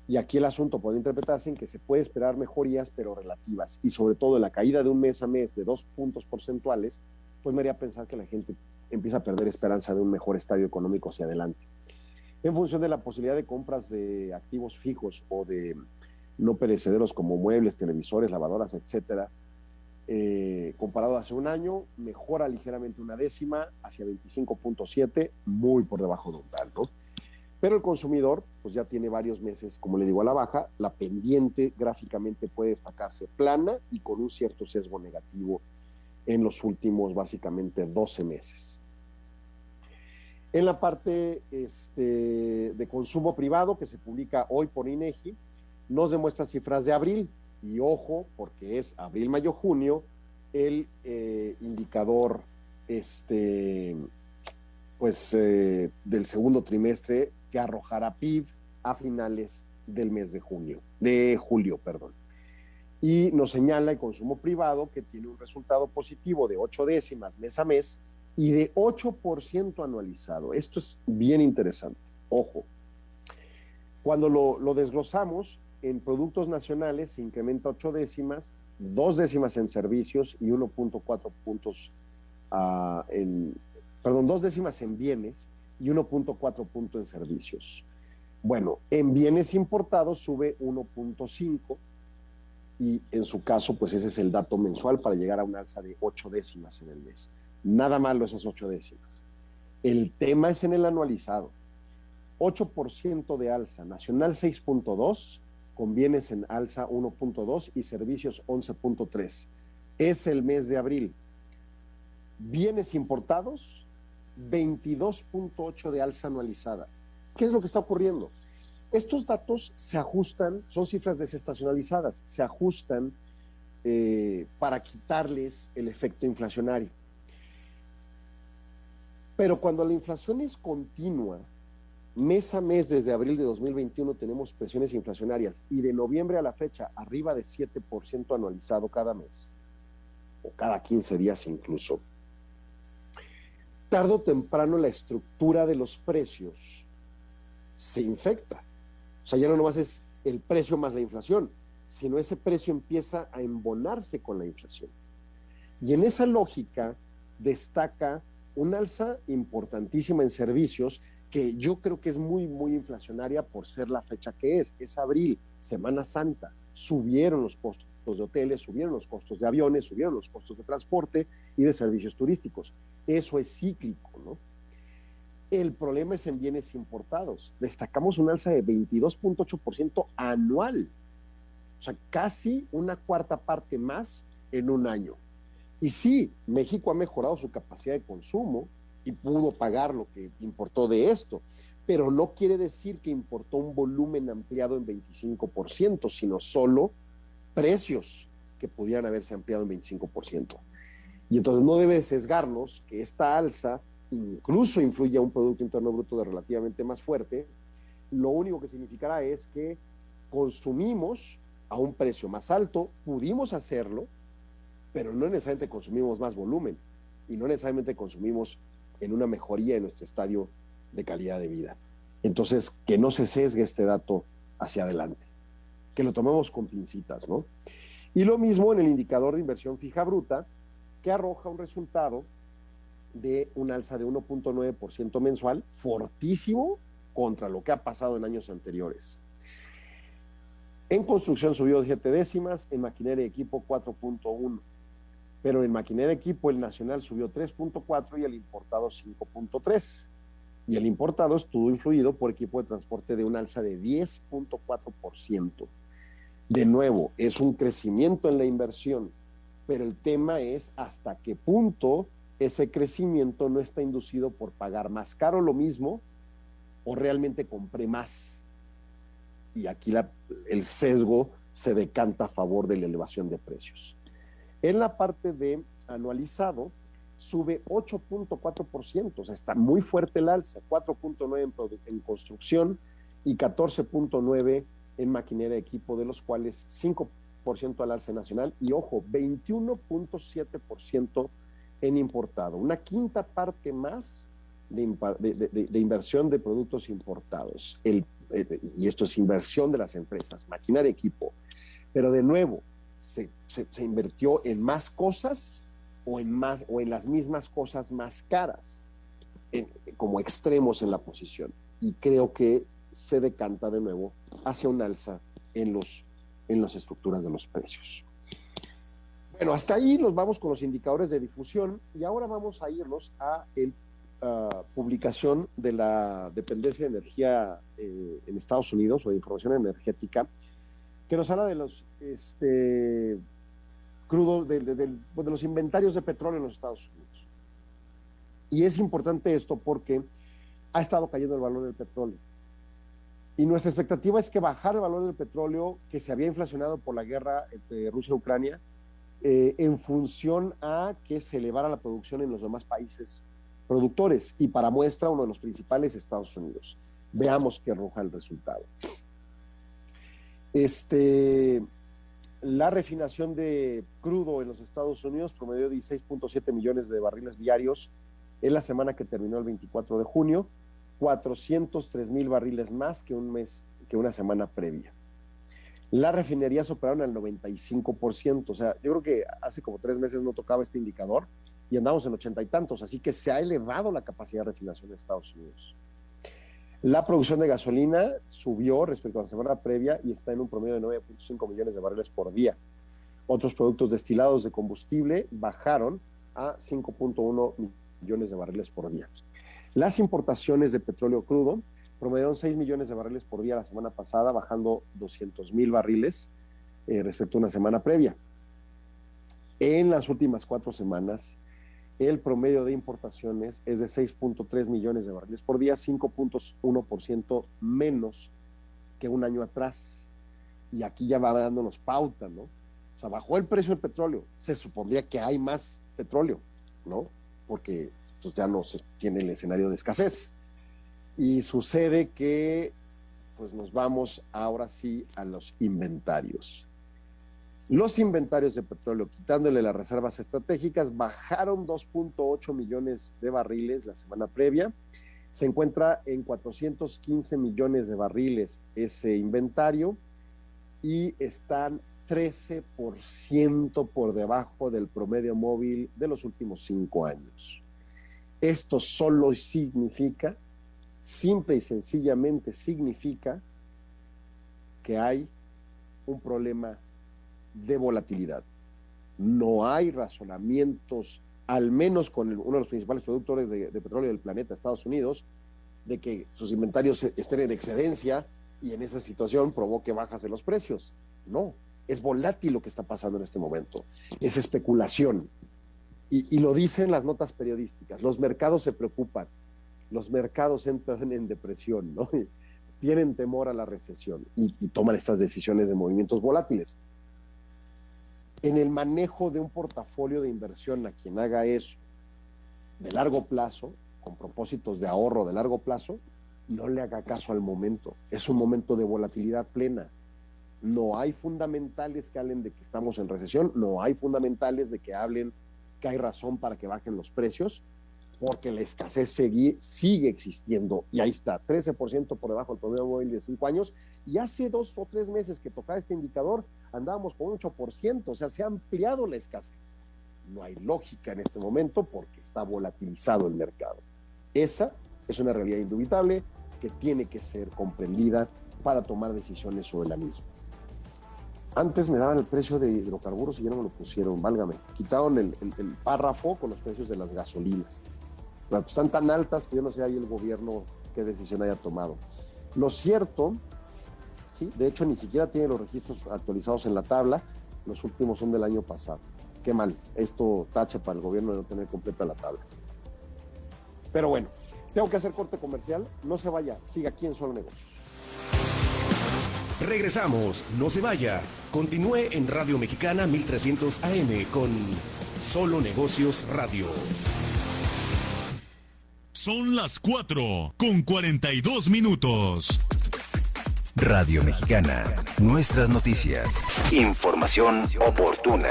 Y aquí el asunto puede interpretarse en que se puede esperar mejorías, pero relativas. Y sobre todo la caída de un mes a mes de dos puntos porcentuales, pues me haría pensar que la gente empieza a perder esperanza de un mejor estadio económico hacia adelante. En función de la posibilidad de compras de activos fijos o de no perecederos como muebles, televisores, lavadoras, etcétera, eh, comparado a hace un año, mejora ligeramente una décima hacia 25.7, muy por debajo de un tal, ¿no? Pero el consumidor, pues ya tiene varios meses, como le digo, a la baja. La pendiente gráficamente puede destacarse plana y con un cierto sesgo negativo en los últimos, básicamente, 12 meses. En la parte este, de consumo privado que se publica hoy por INEGI, nos demuestra cifras de abril. Y ojo, porque es abril, mayo, junio, el eh, indicador este, pues, eh, del segundo trimestre que arrojará PIB a finales del mes de junio, de julio, perdón. Y nos señala el consumo privado que tiene un resultado positivo de 8 décimas mes a mes y de 8% anualizado. Esto es bien interesante. Ojo, cuando lo, lo desglosamos, en productos nacionales se incrementa 8 décimas, 2 décimas en servicios y 1.4 puntos uh, en, perdón, 2 décimas en bienes y 1.4 punto en servicios. Bueno, en bienes importados sube 1.5 y en su caso, pues ese es el dato mensual para llegar a un alza de 8 décimas en el mes. Nada malo esas 8 décimas. El tema es en el anualizado. 8% de alza, nacional 6.2, con bienes en alza 1.2 y servicios 11.3. Es el mes de abril. Bienes importados 22.8 de alza anualizada. ¿Qué es lo que está ocurriendo? Estos datos se ajustan, son cifras desestacionalizadas, se ajustan eh, para quitarles el efecto inflacionario. Pero cuando la inflación es continua, mes a mes desde abril de 2021 tenemos presiones inflacionarias y de noviembre a la fecha arriba de 7% anualizado cada mes, o cada 15 días incluso, tarde o temprano la estructura de los precios se infecta. O sea, ya no nomás es el precio más la inflación, sino ese precio empieza a embonarse con la inflación. Y en esa lógica destaca un alza importantísima en servicios que yo creo que es muy, muy inflacionaria por ser la fecha que es. Es abril, Semana Santa. Subieron los costos de hoteles, subieron los costos de aviones, subieron los costos de transporte y de servicios turísticos. Eso es cíclico, ¿no? El problema es en bienes importados. Destacamos un alza de 22.8% anual. O sea, casi una cuarta parte más en un año. Y sí, México ha mejorado su capacidad de consumo y pudo pagar lo que importó de esto, pero no quiere decir que importó un volumen ampliado en 25%, sino solo precios que pudieran haberse ampliado en 25%. Y entonces no debe sesgarnos que esta alza incluso influye a un Producto Interno Bruto de relativamente más fuerte, lo único que significará es que consumimos a un precio más alto, pudimos hacerlo, pero no necesariamente consumimos más volumen y no necesariamente consumimos en una mejoría en nuestro estadio de calidad de vida. Entonces, que no se sesgue este dato hacia adelante, que lo tomemos con pincitas, ¿no? Y lo mismo en el indicador de inversión fija bruta, que arroja un resultado de un alza de 1.9% mensual, fortísimo contra lo que ha pasado en años anteriores. En construcción subió 7 décimas, en maquinaria y equipo 4.1, pero en maquinaria equipo el nacional subió 3.4 y el importado 5.3. Y el importado estuvo influido por equipo de transporte de un alza de 10.4%. De nuevo, es un crecimiento en la inversión, pero el tema es hasta qué punto ese crecimiento no está inducido por pagar más caro lo mismo o realmente compré más. Y aquí el sesgo se decanta a favor de la elevación de precios. En la parte de anualizado, sube 8.4%, o sea, está muy fuerte el alza, 4.9 en, en, construcción y 14.9 en maquinaria de equipo, de los cuales 5% al alza nacional y, ojo, 21.7% en importado, una quinta parte más de, de, de, de inversión de productos importados. Eh, y esto es inversión de las empresas, maquinaria equipo. Pero de nuevo, se, se, invirtió en más cosas o en, más, o en las mismas cosas más caras, como extremos en la posición. Y creo que se decanta de nuevo hacia un alza en, los, en las estructuras de los precios. Bueno, hasta ahí nos vamos con los indicadores de difusión y ahora vamos a irnos a la publicación de la dependencia de energía eh, en Estados Unidos o de información energética, que nos habla de los este, crudos, de, los inventarios de petróleo en los Estados Unidos. Y es importante esto porque ha estado cayendo el valor del petróleo. Y nuestra expectativa es que bajar el valor del petróleo que se había inflacionado por la guerra entre Rusia y Ucrania eh, en función a que se elevara la producción en los demás países productores y para muestra uno de los principales Estados Unidos. Veamos qué arroja el resultado. Este, la refinación de crudo en los Estados Unidos promedió 16.7 millones de barriles diarios en la semana que terminó el 24 de junio, 403 mil barriles más que un mes, que una semana previa. Las refinerías operaron al 95%, o sea, yo creo que hace como tres meses no tocaba este indicador y andamos en ochenta y tantos, así que se ha elevado la capacidad de refinación en Estados Unidos. La producción de gasolina subió respecto a la semana previa y está en un promedio de 9.5 millones de barriles por día. Otros productos destilados de combustible bajaron a 5.1 millones de barriles por día. Las importaciones de petróleo crudo promediaron 6 millones de barriles por día la semana pasada, bajando 200 mil barriles eh, respecto a una semana previa. En las últimas cuatro semanas, el promedio de importaciones es de 6.3 millones de barriles por día, 5.1% menos que un año atrás. Y aquí ya va dándonos pauta, ¿no? O sea, bajó el precio del petróleo. Se supondría que hay más petróleo, ¿no? Porque pues, ya no se tiene el escenario de escasez. Y sucede que, pues nos vamos ahora sí a los inventarios. Los inventarios de petróleo, quitándole las reservas estratégicas, bajaron 2.8 millones de barriles la semana previa. Se encuentra en 415 millones de barriles ese inventario y están 13% por debajo del promedio móvil de los últimos cinco años. Esto solo significa simple y sencillamente significa que hay un problema de volatilidad. No hay razonamientos, al menos con uno de los principales productores de, petróleo del planeta, Estados Unidos, de que sus inventarios estén en excedencia y en esa situación provoque bajas de los precios. No, es volátil lo que está pasando en este momento. Es especulación. Y, y lo dicen las notas periodísticas. Los mercados se preocupan los mercados entran en depresión, ¿no? Tienen temor a la recesión y, y, toman estas decisiones de movimientos volátiles. En el manejo de un portafolio de inversión a quien haga eso de largo plazo, con propósitos de ahorro de largo plazo, no le haga caso al momento. Es un momento de volatilidad plena. No hay fundamentales que hablen de que estamos en recesión, no hay fundamentales de que hablen que hay razón para que bajen los precios, porque la escasez sigue, sigue existiendo. Y ahí está, 13% por debajo del promedio móvil de 5 años. Y hace dos o tres meses que tocaba este indicador, andábamos con un 8%, o sea, se ha ampliado la escasez. No hay lógica en este momento porque está volatilizado el mercado. Esa es una realidad indubitable que tiene que ser comprendida para tomar decisiones sobre la misma. Antes me daban el precio de hidrocarburos y ya no me lo pusieron, válgame. Quitaron el, párrafo con los precios de las gasolinas. Están tan altas que yo no sé ahí el gobierno qué decisión haya tomado. Lo cierto, de hecho ni siquiera tiene los registros actualizados en la tabla, los últimos son del año pasado. Qué mal, esto tache para el gobierno de no tener completa la tabla. Pero bueno, tengo que hacer corte comercial, no se vaya, siga aquí en Solo Negocios. Regresamos, no se vaya. Continúe en Radio Mexicana 1300 AM con Solo Negocios Radio. Son las 4 con 42 minutos. Radio Mexicana, nuestras noticias. Información oportuna.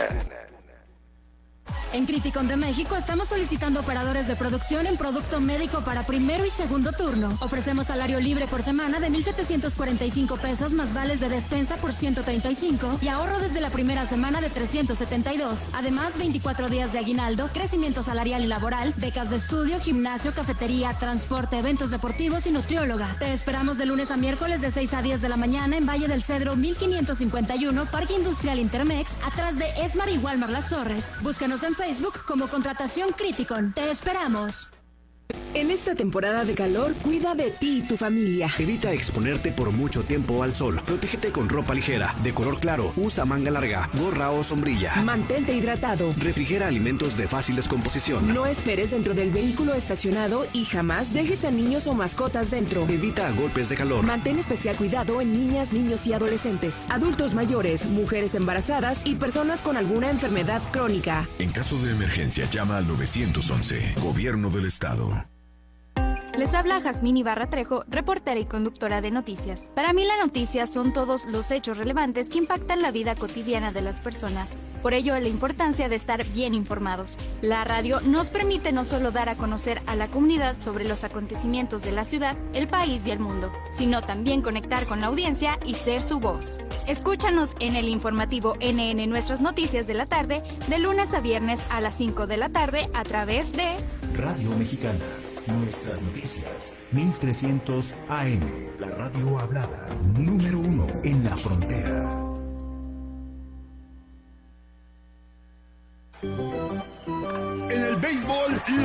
En Criticon de México estamos solicitando operadores de producción en producto médico para primero y segundo turno. Ofrecemos salario libre por semana de 1.745 pesos más vales de despensa por 135 y ahorro desde la primera semana de 372. Además, 24 días de aguinaldo, crecimiento salarial y laboral, becas de estudio, gimnasio, cafetería, transporte, eventos deportivos y nutrióloga. Te esperamos de lunes a miércoles de 6 a 10 de la mañana en Valle del Cedro 1551, Parque Industrial Intermex, atrás de Esmar y Walmar Las Torres. Búscanos en Facebook como Contratación Criticon. Te esperamos. En esta temporada de calor, cuida de ti y tu familia. Evita exponerte por mucho tiempo al sol. Protégete con ropa ligera, de color claro, usa manga larga, gorra o sombrilla. Mantente hidratado. Refrigera alimentos de fácil descomposición. No esperes dentro del vehículo estacionado y jamás dejes a niños o mascotas dentro. Evita golpes de calor. Mantén especial cuidado en niñas, niños y adolescentes, adultos mayores, mujeres embarazadas y personas con alguna enfermedad crónica. En caso de emergencia, llama al 911, Gobierno del Estado. Les habla Jazmín Ibarra Trejo, reportera y conductora de noticias. Para mí la noticia son todos los hechos relevantes que impactan la vida cotidiana de las personas. Por ello, la importancia de estar bien informados. La radio nos permite no solo dar a conocer a la comunidad sobre los acontecimientos de la ciudad, el país y el mundo, sino también conectar con la audiencia y ser su voz. Escúchanos en el informativo NN Nuestras Noticias de la tarde, de lunes a viernes a las 5 de la tarde a través de Radio Mexicana. Nuestras noticias, 1300 AM, la radio hablada, número uno en la frontera.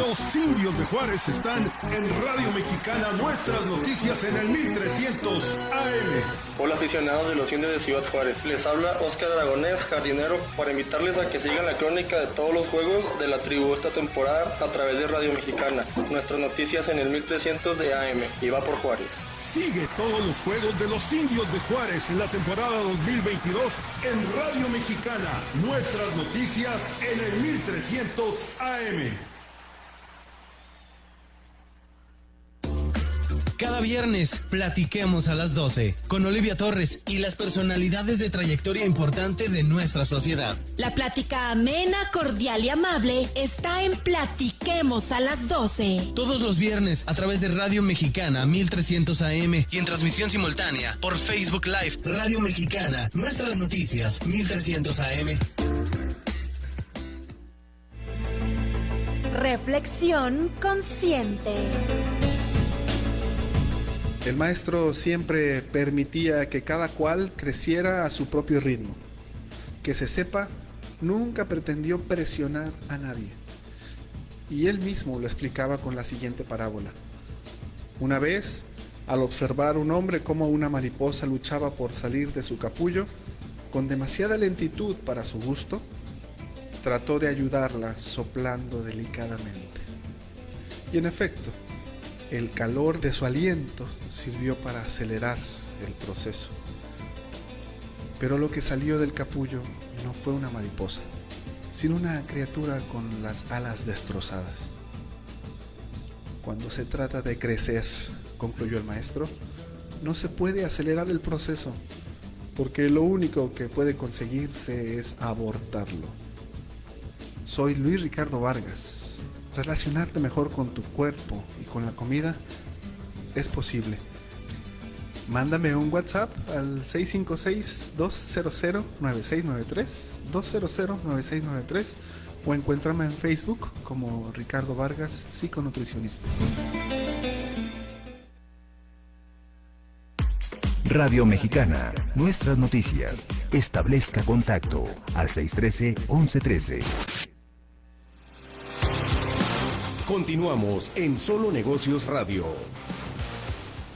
Los indios de Juárez están en Radio Mexicana, nuestras noticias en el 1300 AM. Hola aficionados de los indios de Ciudad Juárez, les habla Oscar Dragonés, jardinero, para invitarles a que sigan la crónica de todos los juegos de la tribu esta temporada a través de Radio Mexicana, nuestras noticias en el 1300 de AM, y va por Juárez. Sigue todos los juegos de los indios de Juárez en la temporada 2022 en Radio Mexicana, nuestras noticias en el 1300 AM. Cada viernes platiquemos a las 12 con Olivia Torres y las personalidades de trayectoria importante de nuestra sociedad. La plática amena, cordial y amable está en Platiquemos a las 12. Todos los viernes a través de Radio Mexicana 1300 AM y en transmisión simultánea por Facebook Live Radio Mexicana, nuestras noticias 1300 AM. Reflexión consciente. El maestro siempre permitía que cada cual creciera a su propio ritmo. Que se sepa, nunca pretendió presionar a nadie. Y él mismo lo explicaba con la siguiente parábola. Una vez, al observar un hombre como una mariposa luchaba por salir de su capullo, con demasiada lentitud para su gusto, trató de ayudarla soplando delicadamente. Y en efecto, el calor de su aliento sirvió para acelerar el proceso. Pero lo que salió del capullo no fue una mariposa, sino una criatura con las alas destrozadas. Cuando se trata de crecer, concluyó el maestro, no se puede acelerar el proceso, porque lo único que puede conseguirse es abortarlo. Soy Luis Ricardo Vargas. Relacionarte mejor con tu cuerpo y con la comida es posible. Mándame un WhatsApp al 656-200-9693, 200-9693 o encuéntrame en Facebook como Ricardo Vargas, psiconutricionista. Radio Mexicana, nuestras noticias. Establezca contacto al 613-1113. Continuamos en Solo Negocios Radio.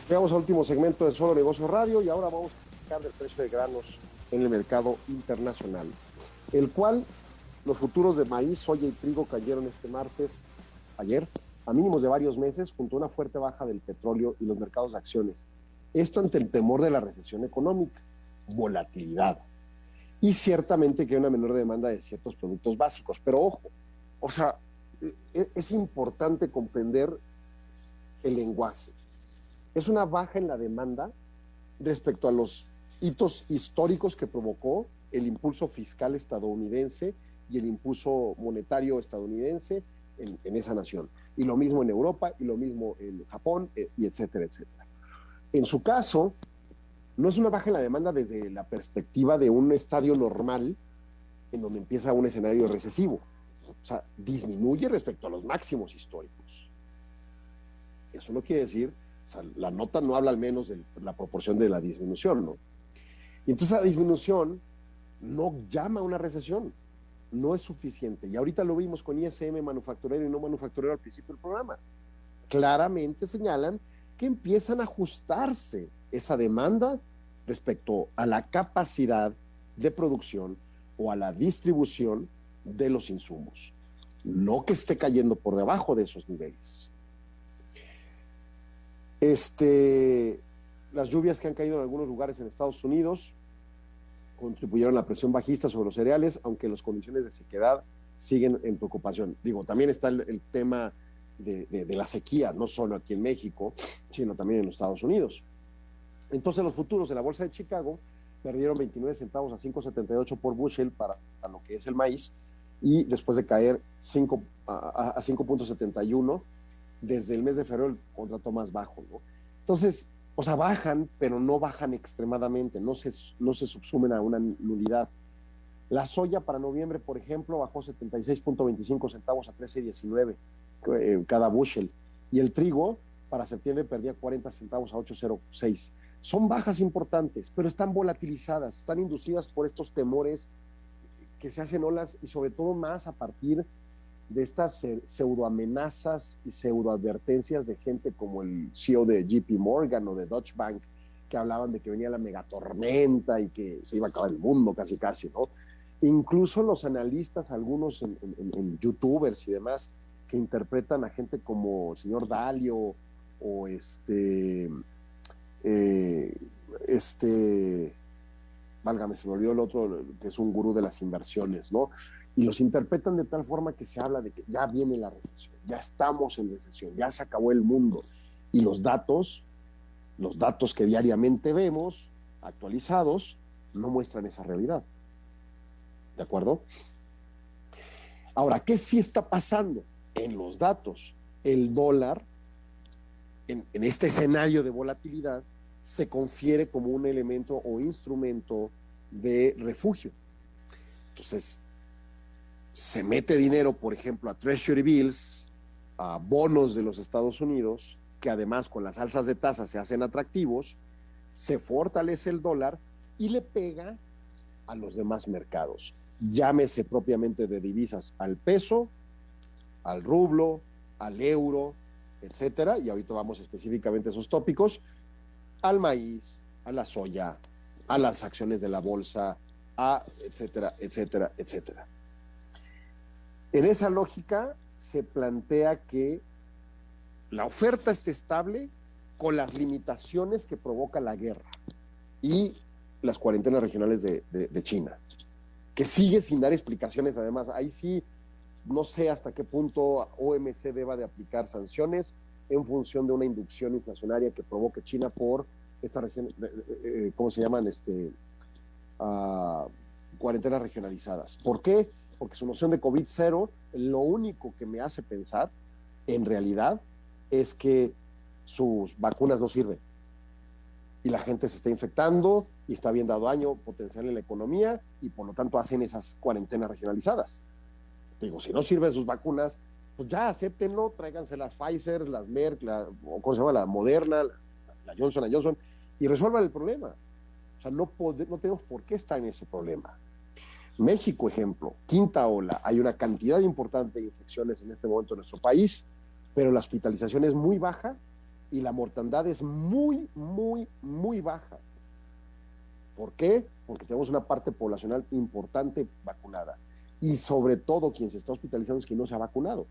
Llegamos al último segmento de Solo Negocios Radio y ahora vamos a platicar del precio de granos en el mercado internacional, el cual los futuros de maíz, soya y trigo cayeron este martes, ayer, a mínimos de varios meses, junto a una fuerte baja del petróleo y los mercados de acciones. Esto ante el temor de la recesión económica, volatilidad y ciertamente que hay una menor demanda de ciertos productos básicos. Pero ojo, o sea, es importante comprender el lenguaje. Es una baja en la demanda respecto a los hitos históricos que provocó el impulso fiscal estadounidense y el impulso monetario estadounidense en, en, esa nación. Y lo mismo en Europa, y lo mismo en Japón, eh, y etcétera, etcétera. En su caso, no es una baja en la demanda desde la perspectiva de un estadio normal en donde empieza un escenario recesivo. O sea, disminuye respecto a los máximos históricos. Eso no quiere decir, la nota no habla al menos de la proporción de la disminución, ¿no? Y entonces la disminución no llama a una recesión, no es suficiente. Y ahorita lo vimos con ISM manufacturero y no manufacturero al principio del programa. Claramente señalan que empiezan a ajustarse esa demanda respecto a la capacidad de producción o a la distribución de los insumos. No que esté cayendo por debajo de esos niveles. Este, las lluvias que han caído en algunos lugares en Estados Unidos contribuyeron a la presión bajista sobre los cereales, aunque las condiciones de sequedad siguen en preocupación. Digo, también está el, tema de, la sequía, no solo aquí en México, sino también en los Estados Unidos. Entonces los futuros de la Bolsa de Chicago perdieron 29 centavos a 5.78 por bushel para, lo que es el maíz y después de caer 5, a, a 5.71 desde el mes de febrero el contrato más bajo. ¿no? Entonces, o sea, bajan, pero no bajan extremadamente, no se, no se subsumen a una nulidad. La soya para noviembre, por ejemplo, bajó 76.25 centavos a 13.19 eh, cada bushel. Y el trigo para septiembre perdía 40 centavos a 8.06. Son bajas importantes, pero están volatilizadas, están inducidas por estos temores que se hacen olas y sobre todo más a partir de estas pseudoamenazas y pseudoadvertencias de gente como el CEO de JP Morgan o de Deutsche Bank, que hablaban de que venía la megatormenta y que se iba a acabar el mundo casi casi, ¿no? Incluso los analistas, algunos en, youtubers y demás, que interpretan a gente como señor Dalio o este, eh, este, válgame, se me olvidó el otro, que es un gurú de las inversiones, ¿no? Y los interpretan de tal forma que se habla de que ya viene la recesión, ya estamos en recesión, ya se acabó el mundo. Y los datos, los datos que diariamente vemos, actualizados, no muestran esa realidad. ¿De acuerdo? Ahora, ¿qué sí está pasando? En los datos, el dólar, en, en este escenario de volatilidad, se confiere como un elemento o instrumento de refugio. Entonces, se mete dinero, por ejemplo, a Treasury Bills, a bonos de los Estados Unidos, que además con las alzas de tasas se hacen atractivos, se fortalece el dólar y le pega a los demás mercados. Llámese propiamente de divisas al peso, al rublo, al euro, etcétera, y ahorita vamos específicamente a esos tópicos, al maíz, a la soya, a las acciones de la bolsa, a etcétera, etcétera, etcétera. En esa lógica se plantea que la oferta esté estable con las limitaciones que provoca la guerra y las cuarentenas regionales de, de, de, China, que sigue sin dar explicaciones además. Ahí sí, no sé hasta qué punto OMC deba de aplicar sanciones en función de una inducción inflacionaria que provoque China por estas regiones, eh, ¿cómo se llaman? Este, uh, cuarentenas regionalizadas. ¿Por qué? Porque su noción de COVID cero, lo único que me hace pensar, en realidad, es que sus vacunas no sirven. Y la gente se está infectando y está viendo daño potencial en la economía y por lo tanto hacen esas cuarentenas regionalizadas. Digo, si no sirven sus vacunas, pues ya acéptenlo, tráiganse las Pfizer, las Merck, la, o ¿cómo se llama? La Moderna, la, la Johnson Johnson, y resuelvan el problema. O sea, no, no tenemos por qué estar en ese problema. México, ejemplo, quinta ola, hay una cantidad importante de infecciones en este momento en nuestro país, pero la hospitalización es muy baja y la mortandad es muy, muy, muy baja. ¿Por qué? Porque tenemos una parte poblacional importante vacunada. Y sobre todo quien se está hospitalizando es quien no se ha vacunado.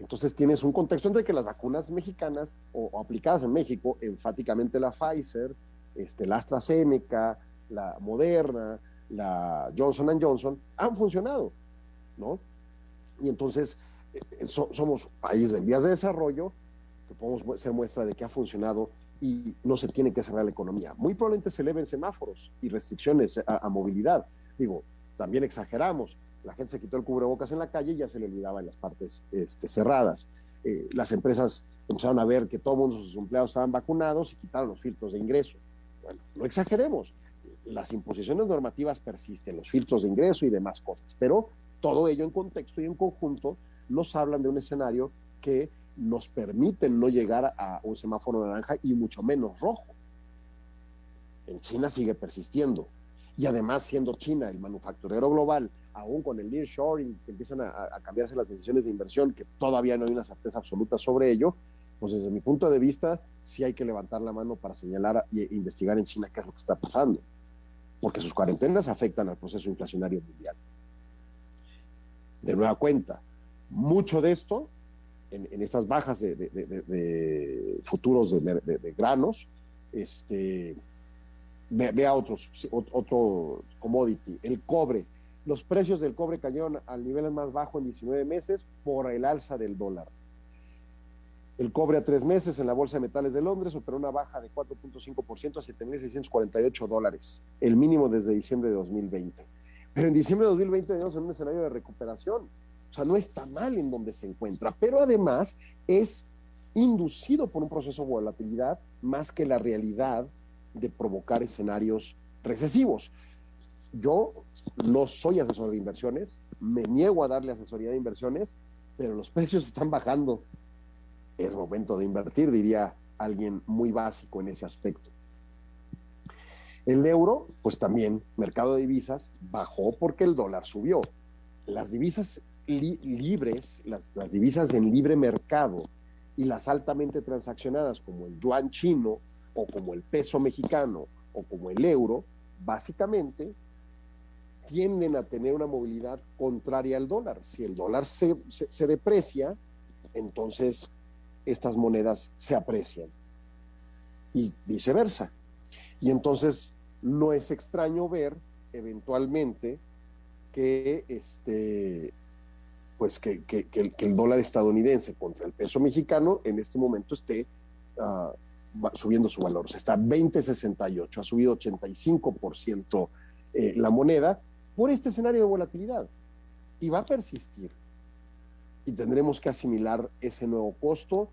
Entonces tienes un contexto entre que las vacunas mexicanas o, aplicadas en México, enfáticamente la Pfizer, este, la AstraZeneca, la Moderna, la Johnson Johnson, han funcionado, ¿no? Y entonces eh, so, somos países en vías de desarrollo que podemos ser muestra de que ha funcionado y no se tiene que cerrar la economía. Muy probablemente se eleven semáforos y restricciones a movilidad. Digo, también exageramos. La gente se quitó el cubrebocas en la calle y ya se le olvidaba en las partes este, cerradas. Eh, las empresas empezaron a ver que todo mundo sus empleados estaban vacunados y quitaron los filtros de ingreso. Bueno, no exageremos. Las imposiciones normativas persisten, los filtros de ingreso y demás cosas, pero todo ello en contexto y en conjunto nos hablan de un escenario que nos permite no llegar a un semáforo naranja y mucho menos rojo. En China sigue persistiendo. Y además, siendo China el manufacturero global, aún con el nearshoring, que empiezan a, cambiarse las decisiones de inversión, que todavía no hay una certeza absoluta sobre ello, pues desde mi punto de vista, sí hay que levantar la mano para señalar e investigar en China qué es lo que está pasando, porque sus cuarentenas afectan al proceso inflacionario mundial. De nueva cuenta, mucho de esto, en, estas bajas de, futuros de, granos, este, ve, ve a otros, otro commodity, el cobre. Los precios del cobre cayeron al nivel más bajo en 19 meses por el alza del dólar. El cobre a tres meses en la Bolsa de Metales de Londres operó una baja de 4.5% a 7.648 dólares, el mínimo desde diciembre de 2020. Pero en diciembre de 2020 tenemos en un escenario de recuperación. O sea, no está mal en donde se encuentra, pero además es inducido por un proceso de volatilidad más que la realidad de provocar escenarios recesivos. Yo no soy asesor de inversiones, me niego a darle asesoría de inversiones, pero los precios están bajando es momento de invertir, diría alguien muy básico en ese aspecto. El euro, pues también, mercado de divisas, bajó porque el dólar subió. Las divisas li libres, las divisas en libre mercado y las altamente transaccionadas como el yuan chino o como el peso mexicano o como el euro, básicamente tienden a tener una movilidad contraria al dólar. Si el dólar se, se, deprecia, entonces estas monedas se aprecian y viceversa. Y entonces no es extraño ver eventualmente que este pues que, que, que, el, dólar estadounidense contra el peso mexicano en este momento esté uh, subiendo su valor. Se está 20.68, ha subido 85% eh, la moneda por este escenario de volatilidad y va a persistir y tendremos que asimilar ese nuevo costo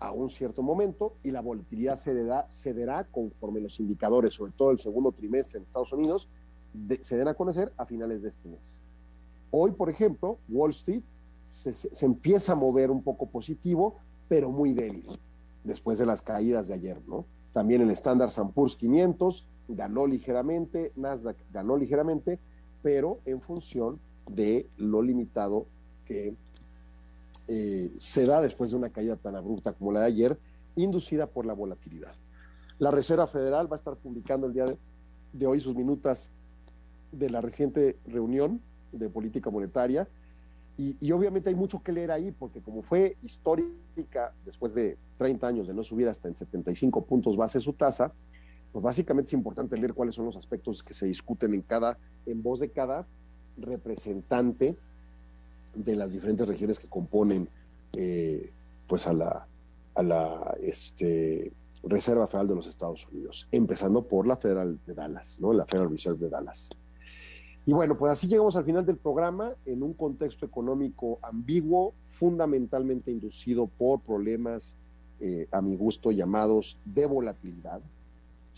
a un cierto momento y la volatilidad cederá, cederá conforme los indicadores, sobre todo el segundo trimestre en Estados Unidos, de, se den a conocer a finales de este mes. Hoy, por ejemplo, Wall Street se, se, se, empieza a mover un poco positivo, pero muy débil, después de las caídas de ayer, ¿no? También el Standard Poor's 500 ganó ligeramente, Nasdaq ganó ligeramente, pero en función de lo limitado que eh, se da después de una caída tan abrupta como la de ayer, inducida por la volatilidad. La Reserva Federal va a estar publicando el día de, de hoy sus minutas de la reciente reunión de política monetaria y, y, obviamente hay mucho que leer ahí porque como fue histórica después de 30 años de no subir hasta en 75 puntos base su tasa, pues básicamente es importante leer cuáles son los aspectos que se discuten en cada en voz de cada representante de las diferentes regiones que componen eh, pues a la, a la este, Reserva Federal de los Estados Unidos, empezando por la Federal de Dallas, ¿no? la Federal Reserve de Dallas. Y bueno, pues así llegamos al final del programa en un contexto económico ambiguo, fundamentalmente inducido por problemas, eh, a mi gusto, llamados de volatilidad,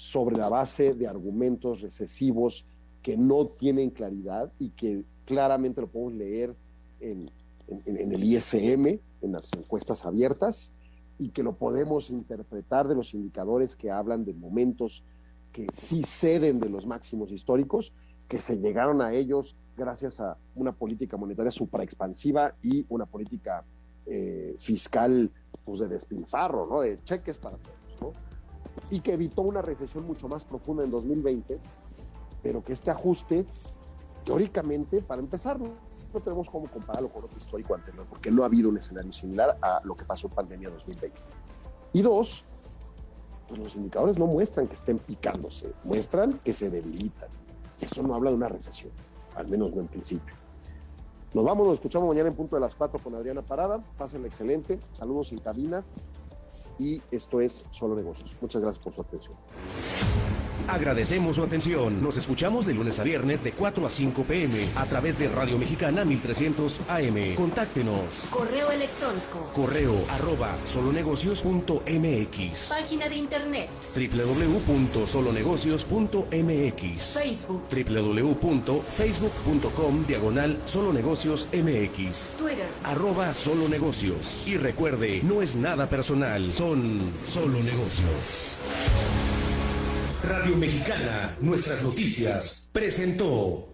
sobre la base de argumentos recesivos que no tienen claridad y que claramente lo podemos leer en, en el ISM, en las encuestas abiertas, y que lo podemos interpretar de los indicadores que hablan de momentos que sí ceden de los máximos históricos, que se llegaron a ellos gracias a una política monetaria supraexpansiva y una política eh, fiscal pues, de despilfarro, ¿no? de cheques para todos, ¿no? Y que evitó una recesión mucho más profunda en 2020, pero que este ajuste, teóricamente, para empezar, no tenemos cómo compararlo con otro histórico anterior, porque no ha habido un escenario similar a lo que pasó en pandemia 2020. Y dos, pues los indicadores no muestran que estén picándose, muestran que se debilitan. Y eso no habla de una recesión, al menos no en principio. Nos vamos, nos escuchamos mañana en punto de las 4 con Adriana Parada. Pásenla excelente. Saludos en cabina. Y esto es Solo Negocios. Muchas gracias por su atención. Agradecemos su atención. Nos escuchamos de lunes a viernes de 4 a 5 pm a través de Radio Mexicana 1300 AM. Contáctenos. Correo electrónico. Correo arroba solonegocios.mx. Página de internet. www.solonegocios.mx. Facebook. www.facebook.com diagonal solonegocios mx. Twitter. Arroba solonegocios. Y recuerde, no es nada personal, son solo negocios. Radio Mexicana, nuestras noticias, presentó.